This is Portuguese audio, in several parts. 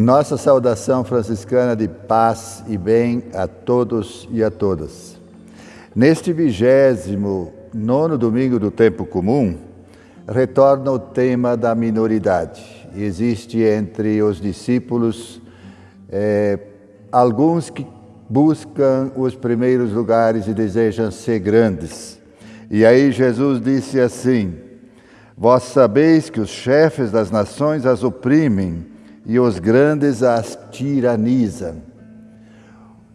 Nossa saudação franciscana de paz e bem a todos e a todas. Neste vigésimo nono domingo do tempo comum, retorna o tema da minoridade. Existe entre os discípulos é, alguns que buscam os primeiros lugares e desejam ser grandes. E aí Jesus disse assim: Vós sabeis que os chefes das nações as oprimem e os grandes as tiranizam.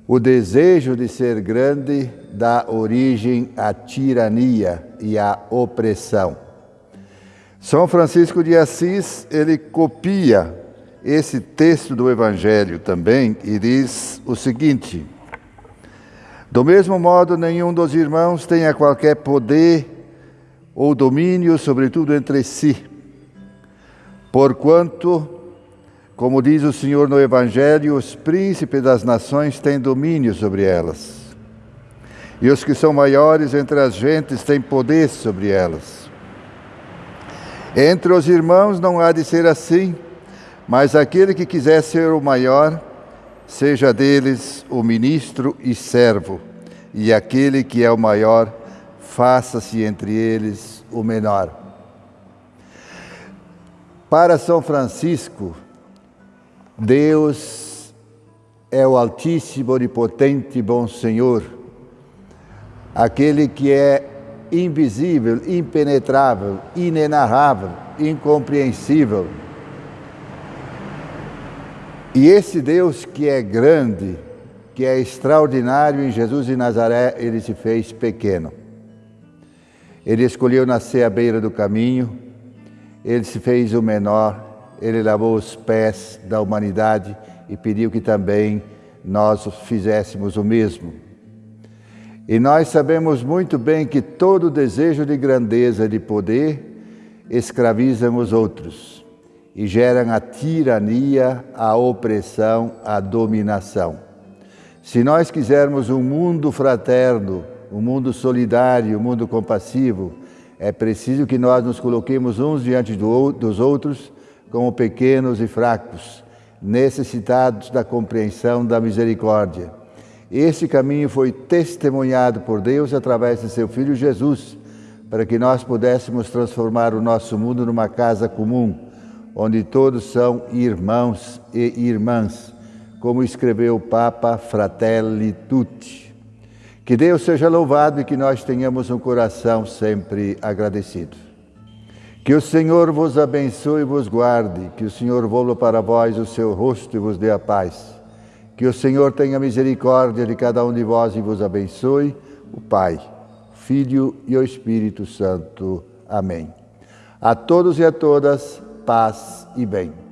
O desejo de ser grande dá origem à tirania e à opressão. São Francisco de Assis, ele copia esse texto do Evangelho também e diz o seguinte: Do mesmo modo, nenhum dos irmãos tenha qualquer poder ou domínio, sobretudo entre si, porquanto como diz o Senhor no Evangelho, os príncipes das nações têm domínio sobre elas. E os que são maiores entre as gentes têm poder sobre elas. Entre os irmãos não há de ser assim, mas aquele que quiser ser o maior, seja deles o ministro e servo, e aquele que é o maior, faça-se entre eles o menor. Para São Francisco, Deus é o Altíssimo, Onipotente, Bom Senhor, aquele que é invisível, impenetrável, inenarrável, incompreensível. E esse Deus que é grande, que é extraordinário em Jesus de Nazaré, ele se fez pequeno. Ele escolheu nascer à beira do caminho, ele se fez o menor, ele lavou os pés da humanidade e pediu que também nós fizéssemos o mesmo. E nós sabemos muito bem que todo desejo de grandeza de poder escravizam os outros e geram a tirania, a opressão, a dominação. Se nós quisermos um mundo fraterno, um mundo solidário, um mundo compassivo, é preciso que nós nos coloquemos uns diante do, dos outros como pequenos e fracos, necessitados da compreensão da misericórdia. Este caminho foi testemunhado por Deus através de seu Filho Jesus, para que nós pudéssemos transformar o nosso mundo numa casa comum, onde todos são irmãos e irmãs, como escreveu o Papa Fratelli Tutti. Que Deus seja louvado e que nós tenhamos um coração sempre agradecido. Que o Senhor vos abençoe e vos guarde, que o Senhor volva para vós o seu rosto e vos dê a paz. Que o Senhor tenha misericórdia de cada um de vós e vos abençoe, o Pai, Filho e o Espírito Santo. Amém. A todos e a todas, paz e bem.